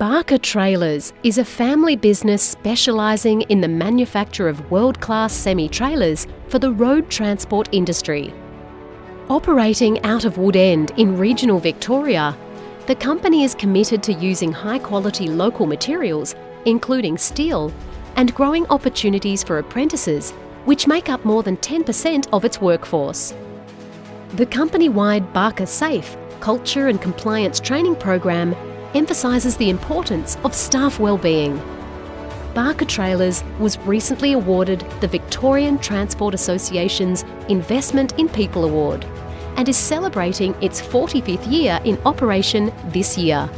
Barker Trailers is a family business specialising in the manufacture of world-class semi-trailers for the road transport industry. Operating out of Woodend in regional Victoria, the company is committed to using high-quality local materials, including steel, and growing opportunities for apprentices, which make up more than 10% of its workforce. The company-wide Barker Safe culture and compliance training program emphasises the importance of staff wellbeing. Barker Trailers was recently awarded the Victorian Transport Association's Investment in People Award and is celebrating its 45th year in operation this year.